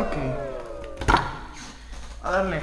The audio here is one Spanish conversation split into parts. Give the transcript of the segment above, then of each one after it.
Ok. A darle.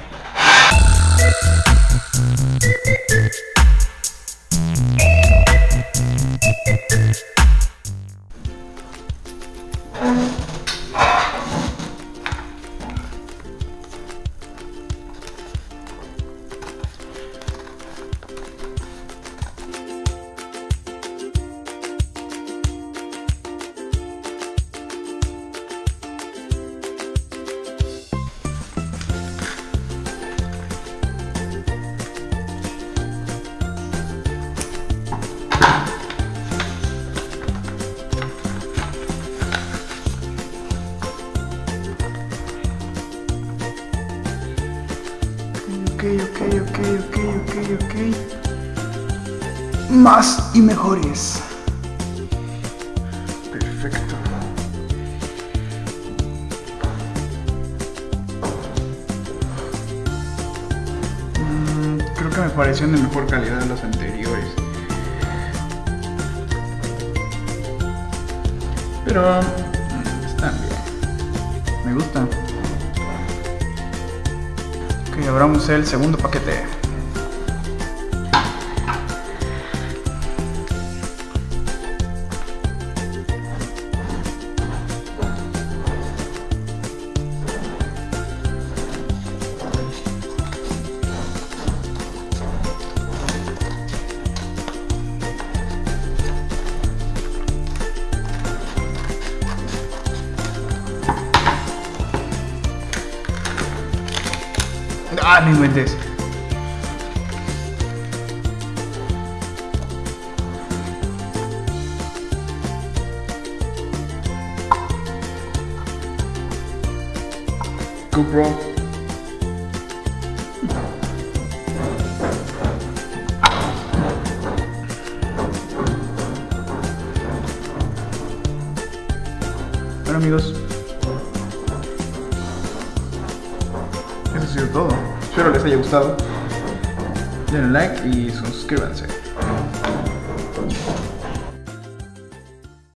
Ok, ok, ok, ok, ok, ok. Más y mejores. Perfecto. Mm, creo que me parecieron de mejor calidad de los anteriores. Pero mm, están bien. Me gustan. Ok, abramos el segundo paquete. I mean with this. Good bro. Bueno amigos, eso ha sido todo. Espero les haya gustado. Denle like y suscríbanse.